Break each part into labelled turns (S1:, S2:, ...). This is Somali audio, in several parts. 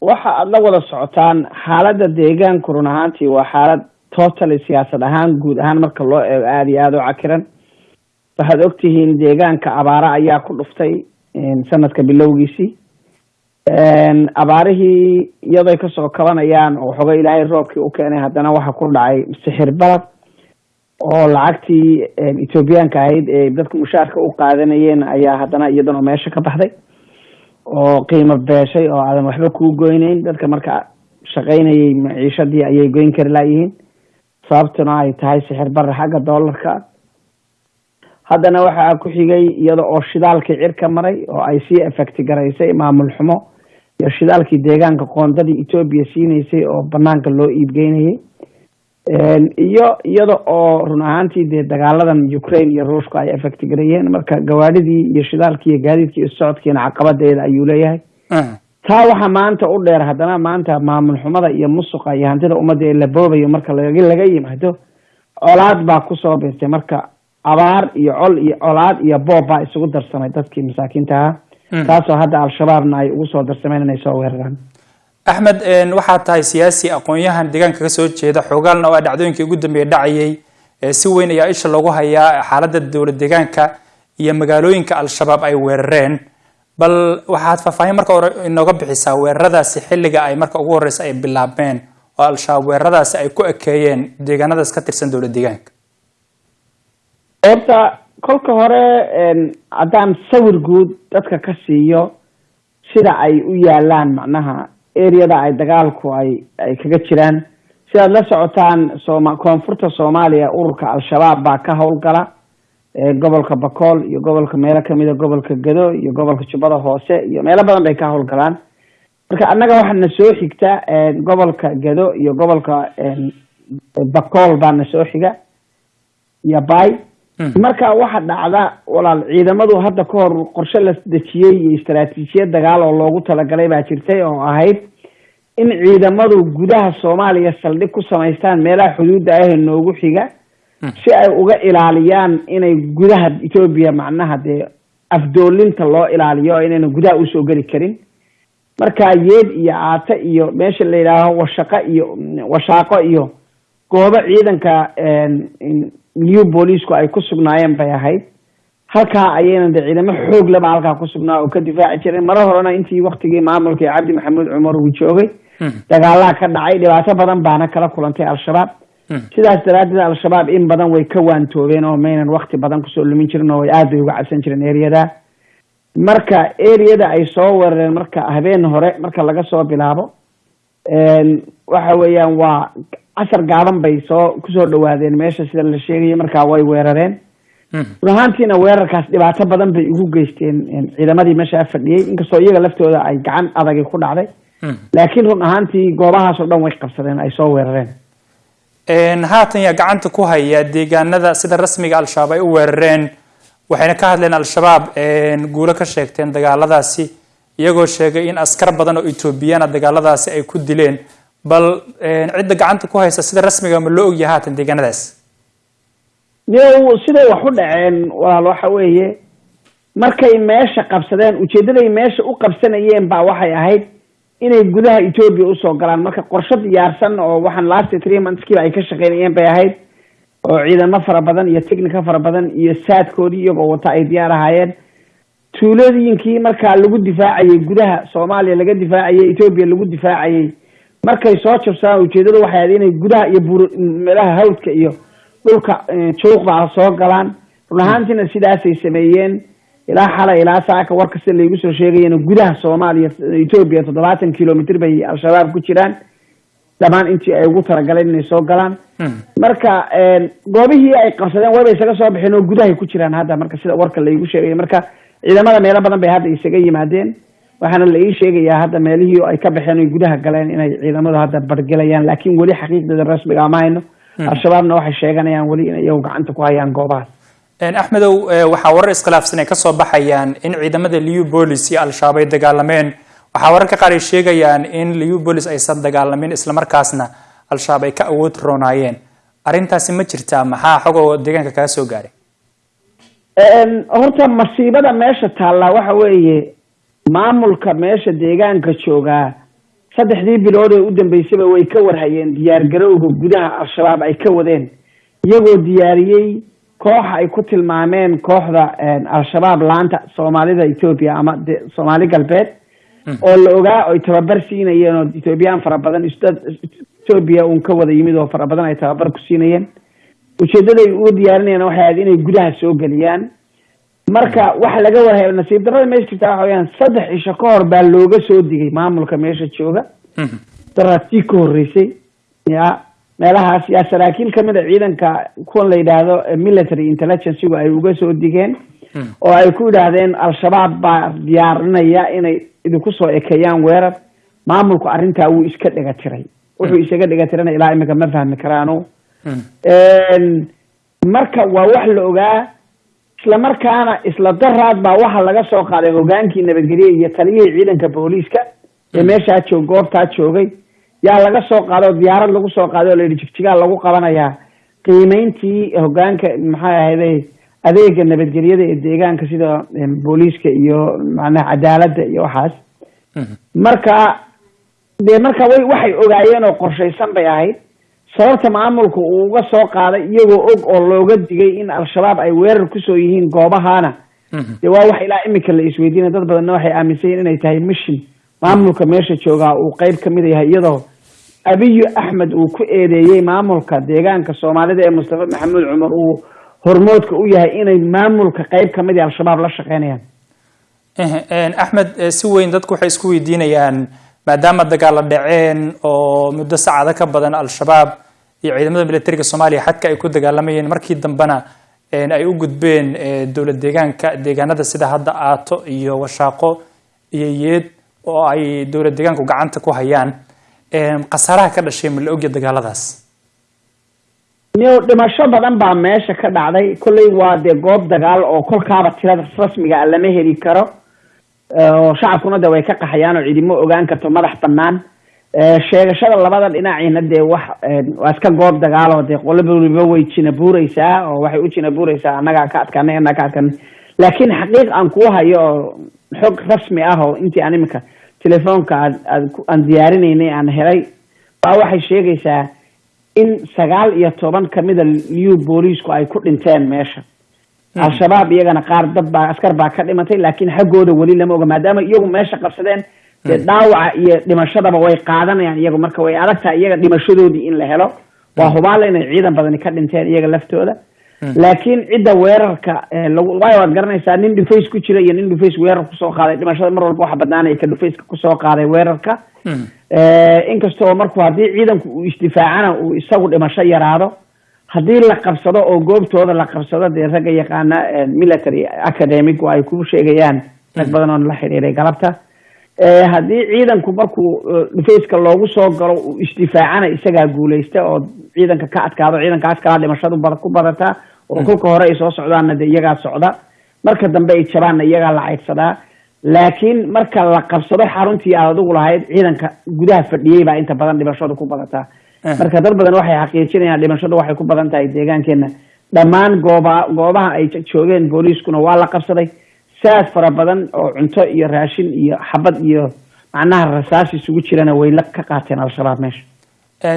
S1: waxa aada la wada socotaan xaaladda deegaanku run ahaantii waa xaalad totally siyaasad ahaan guud ahaan marka loo eego aada iyo aada u cakiran. Waxaad ogtihiin deegaanka abaara ayaa ku dhuftay sanadka bilowgiisii. Abaarihii iyadoy ka soo kabanayaan oo waxooga ilaahay roobkii u keenay haddana waxa ku dhacay sixir balad oo lacagtii ethoobiyaanka ahayd ee dadka mushaarka u qaadanayeen ayaa haddana iyadana meesha ka baxday oo qiimo beeshay oo aadan waxba kuu goyneyn dadka marka shaqaynayay maciishadii ayay goyn kari laayihiin sababtuna ay tahay sixir bara xagga doolarka haddana waxaa ku xigay iyada oo shidaalkii cir ka maray oo ay sii effecti garaysay maamul xumo iyo shidaalkii deegaanka qoondadii etoobiya siinaysay oo banaanka loo iibgeynayay iyo iyada oo run ahaantii dee dagaaladan ukraine iyo ruushka ay effecti garayeen marka gawaadhidii iyo shidaalkii iyo gaadiidkii iyo socodkiina caqabadeeda ayuu leeyahay. Taa waxaa maanta u dheer haddana maanta maamul xumada iyo musuqa iyo hantida ummadda ee la boobayo marka laga yimaado colaad baa ku soo biirtay. Marka abaar iyo col iyo colaad iyo boob baa isugu darsamay dadkii masaakiinta ahaa. Taasoo hadda al-shabaabna ay ugu soo darsameen inay soo weeraraan
S2: axmed waxaad tahay siyaasi aqoon-yahan deegaanka ka soo jeeda xoogaalna oo a dhacdooyinkii ugu dambeeya dhacayay si weyn ayaa isha loogu hayaa xaaladda dowlad deegaanka iyo magaalooyinka al-shabaab ay weerareen. Bal waxaad faahfaahin marka hore inooga bixisaa weeraradaasi xilliga ay marka ugu horeysa ay bilaabeen oo al-shabaab weeraradaasi ay ku ekeeyeen deegaanadaas ka tirsan dowlad deegaanka.
S1: Horta kolka hore haddaan sawir guud dadka ka siiyo sida ay u yaalaan macnaha areada ay dagaalku ay ay kaga jiraan. Sidaad la socotaan sooma koonfurta soomaaliya ururka al-shabaab baa ka howlgala gobolka bakool iyo gobolka meelo kamida gobolka gado iyo gobolka jubbada hoose iyo meelo badan bay ka howlgalaan. Marka annaga waxaa na soo xigta gobolka gado iyo gobolka bakool baa na soo xiga. Iyo bay marka waxa dhacda walaal ciidamadu hadda ka hor qorshe la dejiyey iyo istaraatiijiyad dagaal oo loogu talagalay baa jirtay oo ahayd in ciidamadu gudaha soomaaliya saldhig ku samaystaan meelaha xuduudda ah ee noogu xiga si ay uga ilaaliyaan inay gudaha etoobiya macnaha dee afdoolinta loo ilaaliyo oo inayna gudaha u soo geli karin. Marka yeed iyo caate iyo meesha la yidhaaho washaqo iyo washaaqo iyo goobo ciidanka new booliisku ay ku sugnaayeen bay ahayd. Halkaa ayayna de ciidamo xoog laba halkaa ku sugnaa oo ka difaaci jireen mara horena intii waktigii maamulkii cabdi maxamuud cumar uu joogay dagaalaha ka dhacay dhibaato badan baana kala kulantay al-shabaab. Sidaas daraaddeed al-shabaab in badan way ka waantoobeen oo maynan wakti badan ku soo lumin jirin oo aad bay uga cabsan jireen ereyada. Marka ereyada ay soo weerareen marka habeen hore marka laga soo bilaabo waxa weeyaan waa casar gaaban bay soo ku soo dhawaadeen meesha sida la sheegaya markaa way weerareen. Run ahaantiina weerarkaas dhibaato badan bay ugu geysteen ciidamadii meeshaa fadhiyey inkastoo iyaga laftooda ay gacan adagi ku dhacday. Laakiin run ahaantii goobahaas oo dhan way qabsadeen ay soo weerareen.
S2: Haatan yaa gacanta ku haya deegaanada sida rasmiga al-shabaab ay u weerareen. Waxayna ka hadleen al-shabaab guulo ka sheegteen dagaaladaasi iyagoo sheegay in askar badan oo etoobiyana dagaaladaasi ay ku dileen bal cidda gacanta ku haysa sida rasmiga ma loo ogyahay haatan deegaanadaas?
S1: New siday wax u dhaceen walaal waxa weeye markay meesha qabsadeen ujeedaday meesha u qabsanayeen baa waxay ahayd inay gudaha etoobiya u soo galaan. Marka qorsho diyaarsan oo waxaan last three monthskiiba ay ka shaqeynayeen bay ahayd oo ciidamo fara badan iyo technica fara badan iyo saadkoodii iyagoo wata ay diyaar ahaayeen tuulooyinkii markaa lagu difaacayay gudaha soomaaliya laga difaacayay etoobiya lagu difaacayay markay soo jabsadaan ujeedadu waxay ahayd inay gudaha iyo buur meelaha hawdka iyo dhulka juuqda soo galaan. Run ahaantiina sidaasay sameeyeen. Ilaa xalay ilaa saaka warka sida laygu soo sheegayana gudaha soomaaliya etoobiya toddobaatan kilomitr bay al-shabaab ku jiraan. Dhamaan intii ay ugu talagaleen inay soo galaan. Marka goobihii ay qabsadeen wayba isaga soo baxeen oo gudahay ku jiraan hadda marka sida warka laygu sheegaya marka ciidamada meelo badan bay hadda isaga yimaadeen. Waxaana la ii sheegayaa hadda meelihii ay ka baxeen oy gudaha galeen inay ciidamadu hadda bargelayaan laakiin weli xaqiiqdeeda rasmiga ma hayno. Al-shabaabna waxay sheeganayaan weli inay iyagu gacanta ku hayaan goobahaas
S2: axmedow waxaa warar iskhilaafsan ay ka soo baxayaan in ciidamada liu bolis iyo al-shabaab ay dagaalameen. Waxaa wararka qaar ay sheegayaan in liu bolis aysan dagaalamin islamarkaasna al-shabaab ay ka awood roonaayeen. Arrintaasi ma jirtaa maxaa xogoo deegaanka kaga soo gaaray
S1: horta masiibada meesha taallaa waxa weeye maamulka meesha deegaanka joogaa saddexdii bilood ee u dambeysaba way ka warhayeen diyaargarowga gudaha al-shabaab ay ka wadeen. Iyagoo diyaariyey kooxa ay ku tilmaameen kooxda al-shabaab laanta soomaalida etoobiya ama de soomaali galbeed. Oo la ogaa oy tababar siinayeen oo ethoobiyan fara badan etoobiya uun ka wada yimid oo fara badan ay tababar ku siinayeen ujeedaday uga diyaarinayaan waxay ahayd inay gudaha soo geliyaan. Marka waxa laga warhaya nasiib darada meesha jirtaa waxa weyaan saddex cisho ka hor baa looga soo digay maamulka meesha jooga. Daraatii ka horreysay ya meelahaas yaa saraakiil ka mid a ciidanka kuwan la yidhaahdo military intelligencegu ay uga soo digeen. Oo ay ku yidhaahdeen al-shabaab baa diyaarinaya inay idinku soo ekeeyaan weerar. Maamulku arrintaa wuu iska dhega tiray. Wuxuu isaga dhega tirana ilaa imika ma fahmi karaano marka waa wax la ogaa isla markaana isla daraad baa waxa laga soo qaaday hogaankii nabadgelye iyo taliyihii ciidanka booliiska ee meeshaa joog goobtaa joogay. Yaa laga soo qaaday oo diyaarad lagu soo qaaday oo la yidhi jigjigaa lagu qabanayaa qiimeyntii hogaanka maxay ahayday adeega nabadgelyada ee deegaanka sida booliiska iyo macnaha cadaaladda iyo waxaas. Marka dee marka way waxay ogaayeen oo qorshaysan bay ahayd sababta maamulka uu uga soo qaaday iyagoo og oo looga digay in al-shabaab ay weerar ku soo yihiin goobahaana. Dee waa wax ilaa imika la isweydiinay dad badanna waxay aaminsan yihiin inay tahay mission maamulka meesha joogaa uu qeyb ka mid yahay iyadoo abiyu axmed uu ku eedeeyey maamulka deegaanka soomaalida ee mustafa maxamuud cumar uu hormoodka u yahay inay maamulka qeyb ka mid yahay al-shabaab la shaqeynayaan.
S2: Axmed si weyn dadku waxay isku weydiinayaan maadaama dagaalla dhaceen oo muddo saacado ka badan al-shabaab iyo ciidamada militariga soomaaliya xadka ay ku dagaalamayeen markii dambena ay u gudbeen dowlad deegaanka deegaanada sida hadda aato iyo washaaqo iyo yeed oo ay dowlad deegaanku gacanta ku hayaan khasaaraha ka dhashay ma la ogya dagaaladaas?
S1: Niyo dhimasho badan baa meesha ka dhacday. Kolley waa dee goob dagaal oo kolkaaba tirada rasmiga a lama heli karo oo shacabkuna de way ka qaxayaan oo cidimo ogaan karto madax banaan. Sheegashada labada dhinaciina dee wax waa iska goob dagaalo dee waliba way jina buureysaa oo waxay u jina buureysaa annagaa ka adkaanay annaga ka adkaanay. Laakiin xaqiiq aan kuu hayo oo xog rasmi ah oo intii aan imika telefoonka aad aad aan diyaarinaynay aan helay baa waxay sheegaysaa in sagaal iyo toban kamida liu booliisku ay ku dhinteen meesha al-shabaab iyagana qaar dad baa askar baa ka dhimatay laakiin xaggooda weli lama oga maadaama iyagu meesha qabsadeen dee dhaawaca iyo dhimashadaba way qaadanayaan iyagu. Marka way adag tahay iyaga dhimashadoodii in la helo waa hubaala inay ciidan badani ka dhinteen iyaga laftooda. Laakiin cidda weerarka lagu waayo waad garanaysaa nin dhufays ku jira iyo nin dhufays weerar ku soo qaaday dhimashada mar walba waxa badnaanaya ka dhufayska ku soo qaaday weerarka. Inkastoo markuu haddii ciidanku uu isdifaacana uu isagu dhimasho yaraado haddii la qabsado oo goobtooda la qabsado dee ragga yaqaana military academic ay ku sheegayaan rag badan oo la xidhiiray galabta. Haddii ciidanku markuu dhufayska loogu soo galo uu isdifaacana isagaa guuleysta oo ciidanka ka adkaado ciidankaas kalaa dhimashadu ku badataa oo kolka hore ay soo socdaanna dee iyagaa socda marka dambe ay jabaanna iyagaa la caydsadaa laakiin marka la qabsado xaruntii aad adigu lahayd ciidanka gudaha fadhiyey baa inta badan dhimashadu ku badataa marka dad badan waxay xaqiijinayaan dhimashadu waxay ku badan tahay deegaankeena dhammaan gooba goobaha ay joogeen booliiskuna waa la qabsaday. Saas fara badan oo cunto iyo raashin iyo xabad iyo macnaha rasaas isugu jirana way la ka qaateen al-shabaab meesha.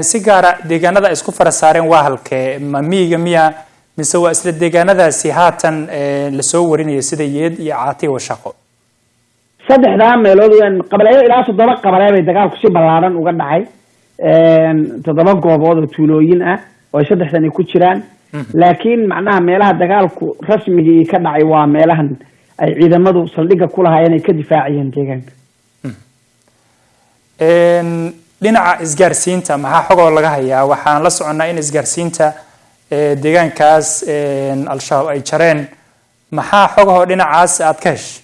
S2: Si gaara deegaanada ay isku fara saareen waa halkee ma miyiga miya mise waa isla deegaanadaasi haatan la soo warinayo sida yeed iyo caati washaqo
S1: saddexdaa meelood qabaleeyo ilaa toddoba qabalee bay dagaalku si ballaaran uga dhacay toddoba goobood oo tuulooyin ah oo ay saddexdani ku jiraan. Laakiin macnaha meelaha dagaalku rasmigii ka dhacay waa meelahan ay ciidamadu saldhigga ku lahaayeen ay ka difaacayeen deegaanka.
S2: Dhinaca isgaarsiinta maxaa xogoo laga hayaa? Waxaan la soconnaa in isgaarsiinta deegaankaas al-shabaab ay jareen. Maxaa xogahoo dhinacaas aad ka heshay?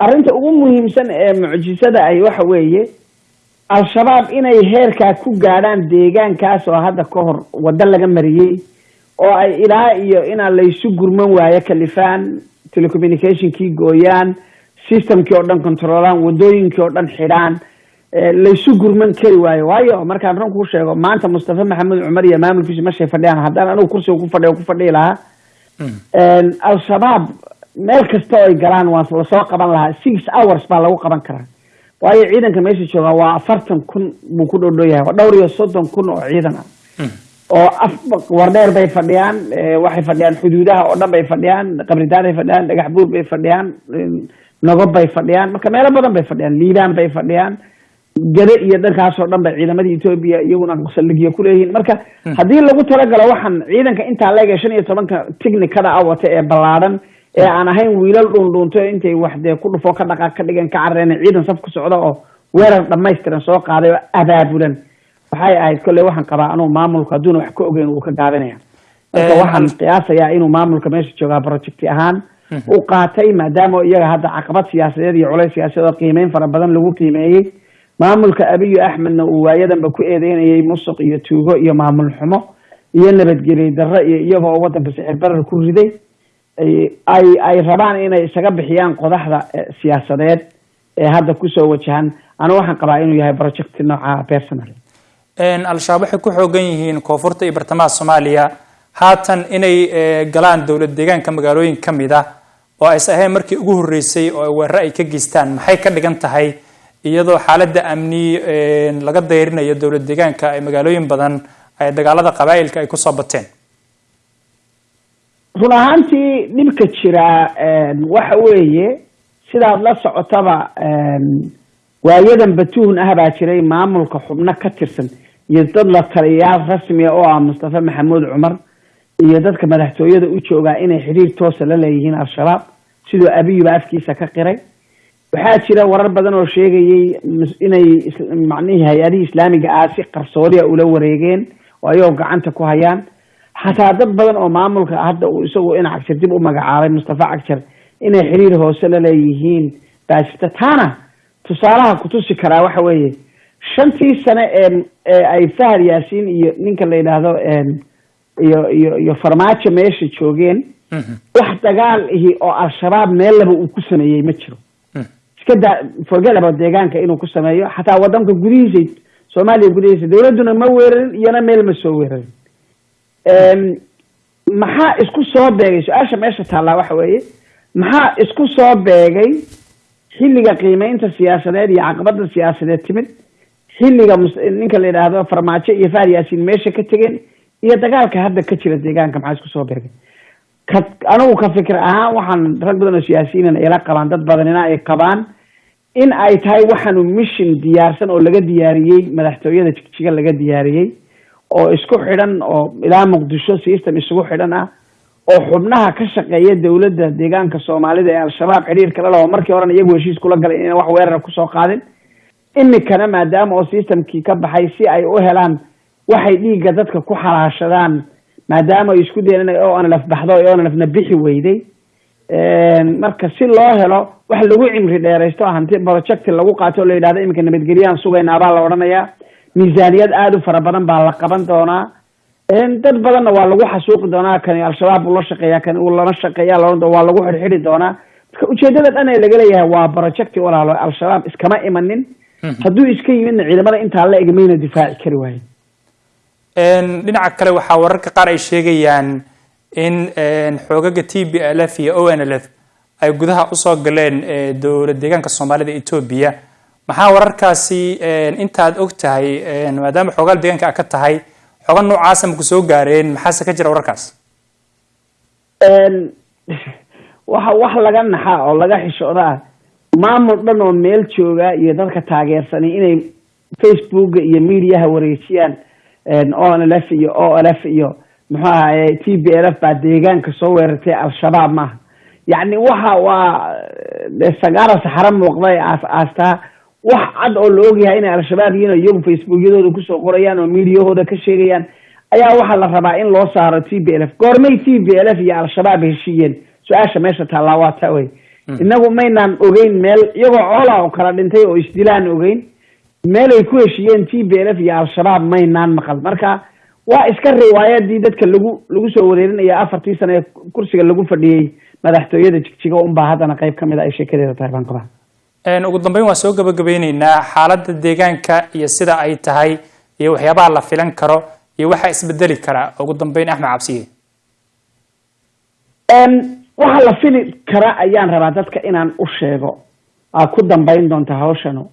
S1: Arrinta ugu muhiimsan ee mucjisada ay waxa weeye al-shabaab inay heerkaa ku gaadhaan deegaankaas oo hadda ka hor waddo laga mariyey oo ay ilaa iyo inaa laysu gurman waayo kalifaan telecommunicationkii gooyaan systemkii oo dhan controolaan waddooyinkii oo dhan xidhaan laysu gurman kari waayo. Waayo markaan run kuu sheego maanta mustafa maxamed cumar iyo maamulkiisu mashay fadhiyaan. Haddaan anigu kursiga ku fadhiyo ku fadhihi lahaa. Al-shabaab meel kasta oo ay galaan waa la soo qaban lahaa. Six hours baa lagu qaban karaa waayo ciidanka meesha jooga waa afartan kun buu ku dhowdhow yahay waa dhowr iyo soddon kun oo ciidan ah oo wardheer bay fadhiyaan waxay fadhiyaan xuduudaha oo dhan bay fadhiyaan qabridaad bay fadhiyaan dhagax buur bay fadhiyaan nogob bay fadhiyaan marka meelo badan bay fadhiyaan liibaan bay fadhiyaan. Gade iyo dhankaasoo dhan bay ciidamadii etoobiya iyaguna saldhigyo kuleeyihiin marka haddii lagu talagalo waxaan ciidanka intaa leega shan iyo tobanka technicada a wata ee ballaadhan ee aan ahayn wiilal dhuundhuunto intay wax dee ku dhufoo ka dhaqaaq ka dhigan ka carareen ciidan saf ku socda oo weerar dhamaystiran soo qaaday oo abaabulan. Waxay ahayd kolley waxaan qabaa anuu maamulka hadduuna wax ka ogeyn uu ka gaabinaya marka waxaan qiyaasayaa inuu maamulka meesha joogaa projecti ahaan u qaatay maadaama iyaga hadda caqabad siyaasadeed iyo culays siyaasadeed oo qiimeyn fara badan lagu qiimeeyey. Maamulka abiyo axmedna uu waayadanba ku eedeynayay musuq iyo tuugo iyo maamul xumo iyo nabadgelyo darro iyo iyagoo waddanka sixir barar ku riday ay ay rabaan inay isaga bixiyaan qodaxda siyaasadeed ee hadda ku soo wajahan. Anigu waxaan qabaa inuu yahay project nooca personal?
S2: Al-shabaab waxay ku xoogan yihiin koonfurta iyo bartamaha soomaaliya. Haatan inay galaan dowlad deegaanka magaalooyin ka mid ah oo ayse ahayn markii ugu horreysay oo weeraro ay ka geystaan. Maxay ka dhigan tahay? Iyadoo xaaladda amni laga dayrinayo dowlad deegaanka ay magaalooyin badan ay dagaalada qabaa'ilka ay ku soo bateen
S1: run ahaantii dhibka jiraa waxa weeye sidaad la socotaba waayadan batuhun ah baa jiray maamulka xubno ka tirsan iyo dad la taliyayaal rasmiga oo ah mustafa maxamuud cumar iyo dadka madaxtooyada u joogaa inay xiriir toosa la leeyihiin al-shabaab sidoo abiyuba afkiisa ka qiray. Waxaa jira warar badan oo sheegayay inay macnihii hay'adihii islaamiga ah si qarsoodia ula wareegeen oo ayagoo gacanta ku hayaan xataa dad badan oo maamulka hadda uu isagu in cagjar dib u magacaabay mustafa cagjar inay xiriir hoose la leeyihiin. Baa jirta taana tusaalaha kutusi karaa waxa weeye shantii sane ee ay fahad yaasiin iyo ninka la yidhaahdo iyo iyo iyo farmaajo meesha joogeen wax dagaal ihi oo al-shabaab meellaba uu ku sameeyey ma jiro. Iska daa forget about deegaanka inuu ku sameeyo xataa wadanka gudihiisa soomaaliya gudihiisa dawladduna ma weerarin iyona meel ma soo weerarin maxaa isku soo beegay? Su'aasha meesha taallaa waxa weeye. Maxaa isku soo beegay xilliga qiimeynta siyaasadeed iyo caqabada siyaasadeed timid? Xilliga ninka la yidhaahdo farmaajo iyo fahad yaasiin meesha ka tegeen iyo dagaalka hadda ka jira deegaanka maxaa isku soo beegay? Ka anigu ka fikir ahaan waxaan rag badan oo siyaasiyiinana ila qabaan dad badanina ay qabaan in ay tahay waxaanu mission diyaarsan oo laga diyaariyey madaxtooyada jigjiga laga diyaariyey oo isku xidhan oo ilaa muqdisho system isugu xidhan ah oo xubnaha ka shaqeeya dowladda deegaanka soomaalida ee al-shabaab xidhiirka la laho markii horena iyagu heshiis kula galay inaan wax weerara ku soo qaadin. Imikana maadaama oo systemkii ka baxay si ay u helaan waxay dhiigga dadka ku xalaashadaan maadaama ay isku dayen in o nlf baxdo o nlfna bixi weyday marka si loo helo wax lagu cimri dheeraysto hanti project lagu qaato o la yidhahdo iminka nabadgelyahan sugaynaa baa la odhanayaa miisaaniyad aada u fara badan baa la qaban doonaa. Dad badanna waa lagu xasuuqi doonaa kani al-shabaab uu la shaqeeya kani uu lala shaqeeya la waa lagu xidhxidhi doonaa. Marka ujeedada dhan ee laga leeyahay waa projecti walaalo al-shabaab iskama imanin. Hadduu iska yimidna ciidamada intaa la egmayna difaaci kari waayo
S2: dhinaca kale waxaa wararka qaar ay sheegayaan in xoogaga t b l f iyo o n l f ay gudaha u soo galeen dowlad deegaanka soomaalida etoobiya maxaa wararkaasi intaad og tahay maadaama xoogaal deegaanka a ka tahay xooga noocaasa maku soo gaareen? Maxaase ka jira wararkaas?
S1: Waxa wax laga naxa oo laga xishooda ah maamul dhan oo meel jooga iyo dadka taageersani inay facebooka iyo mediaha wareejiyaan o n l f iyo o l f iyo muxuu ahaye t b l f baa deegaanka soo weerartay al-shabaab maaha. Yacni waxa waa sagaara saxaro muuqday aas aastaa wax cad oo la ogyahay inay al-shabaab yihiin iyagu facebookyadooda ku soo qorayaan oo mediahooda ka sheegayaan ayaa waxaa la rabaa in loo saaro t b l f. Goormay t b l f iyo al-shabaab heshiiyeen. Su'aasha meesha taallaa waa ta wey inagu maynaan ogeyn meel iyagoo coola oo kala dhintay oo isdilaan ogeyn meel ay ku heshiiyeen t b l f iyo al-shabaab maynaan maqal. Marka waa iska riwaayadii dadka lagu lagu soo wareerinaya afartii sane ee kursiga lagu fadhiyey madaxtooyada jigjiga unbaa haddana qayb ka mid a ay sheekadeeda tahay baan qabaa
S2: ugu dambeyn waan soo gabagabeyneynaa xaaladda deegaanka iyo sida ay tahay iyo waxyaabaha la filan karo iyo waxaa isbedeli karaa ugu dambeyn axmed cabsiye
S1: waxa la fili kara ayaan rabaa dadka inaan u sheego. Aa ku dambayn doonta hawshanu.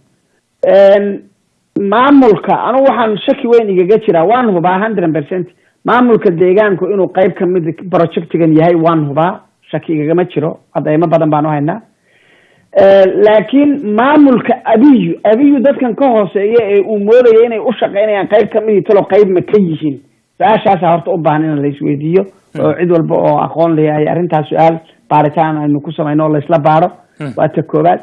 S1: Maamulka anugu waxaan shaki weyn igaga jiraa. Waan hubaa hundred percent. Maamulka deegaanku inuu qeyb ka mid projectigan yahay waan hubaa. Shaki igagama jiro. Cadeymo badan baan u haynaa laakiin maamulka abiyu abiyu dadkan ka hooseeya ee uu moodaya inay u shaqeynayaan qeyb kamidii talo qeyb ma ka yihiin. Su'aashaasa horta u baahan in la isweydiiyo oo cid walba oo aqoon leeyahay arrintaas su'aal baaritaan aynu ku samayno oo laisla baaro. Waa ta koobaad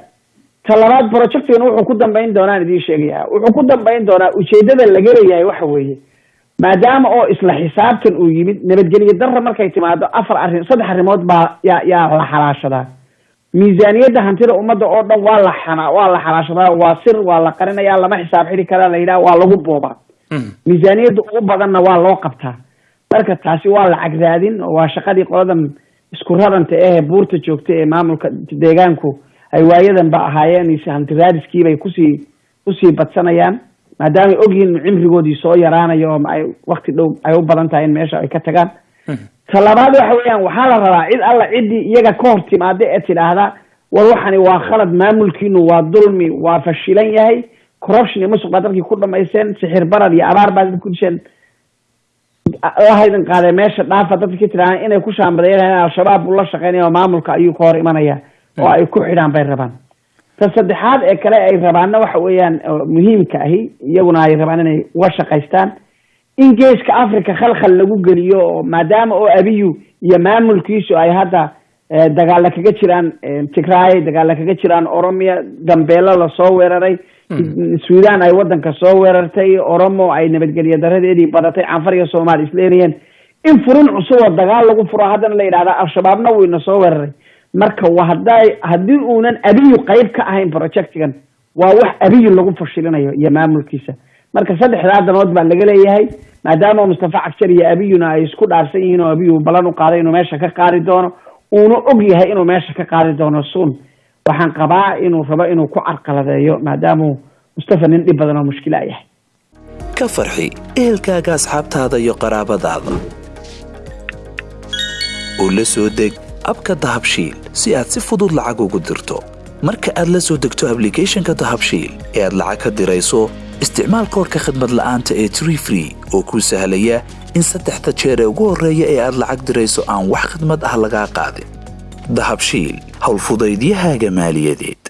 S1: ta labaad projectigan wuxuu ku dambayn doonaan idiin sheegaya wuxuu ku dambayn doonaa ujeedada laga leeyahay waxa weeye. Maadaama oo isla xisaabtan uu yimid nabadgelyo darra markay timaado afar arrin saddex arrimood baa yaa yaa la xalaashadaa miisaaniyadda hantida ummadda oo dhan waa la xana waa la xalaashadaa waa sir waa la qarinaya lama xisaab xidhi karaa la yidhaha waa lagu boobaa miisaaniyadda ugu badanna waa loo qabtaa. Marka taasi waa lacag raadin oo waa shaqadii qoladan isku raranta ehe buurta joogta ee maamulka deegaanku ay waayadan ba ahaayeen hanti raadiskiibay ku sii ku sii badsanayaan. Maadaamay ogyihiin in cimrigoodii soo yaraanayo oo ay wakti dhow ay u badan tahay in meesha ay ka tagaan ta labaad waxa weeyaan waxaa la rabaa cid alla ciddii iyaga ka hor timaada ee tidhaahda war waxani waa khalad maamulkiinu waa dulmi waa fashilan yahay corruption iyo musuq baa dadkii ku dhamaysteen sixir barar iyo abaar baa dadki ku disheen lahaydan qaadee meesha dhaafa dadkii tidhahdaan inay ku shaambadeeyaan al-shabaab buu la shaqeynaya oo maamulka ayuu ka hor imanaya oo ay ku xidhaan bay rabaan. Ta saddexaad ee kale ay rabaanna waxa weeyaan muhiimka ahi iyaguna ay rabaan inay uga shaqaystaan in geeska africa khalkhal lagu geliyo oo maadaama oo abiyu iyo maamulkiisu ay hadda dagaalla kaga jiraan tigraay dagaalla kaga jiraan oromia dambeelo la soo weeraray sudan ay wadanka soo weerartay oromo ay nabadgelyo daradeedii badatay canfar iyo soomaali isleynayeen in furin cusub oo dagaal lagu furo haddana la yidhahda al-shabaabna wuu ina soo weeraray. Marka wa hadday haddii uunan abiyu qeyb ka ahayn projectigan waa wax abiyu lagu fashilinayo iyo maamulkiisa marka saddexdaa danood baa laga leeyahay maadaama mustafa cagshar iyo abiyuna ay isku dhaarsan yihiin oo abiyu ballan u qaaday inuu meesha ka qaadi doono uuna og yahay inuu meesha ka qaadi doono suun waxaan qabaa inuu rabo inuu ku carqaladeeyo maadaamuu mustafa nin dhib badan oo mushkila yahay.
S3: Ka farxi ehelkaaga asxaabtaada iyo qaraabadaada. Oo la soo deg abka dahabshiil si aad si fudud lacag ugu dirto. Marka aad la soo degto ablicathonka dahabshiil ee aad lacag ka dirayso isticmaal koorka khadmad la'aanta ee tree free oo kuu sahlaya in saddexda jeer ee ugu horreeya ee aad lacag dirayso aan wax khadmad ah lagaa qaadin. Dahabshiil howlfudaydiyahaaga maaliyadeed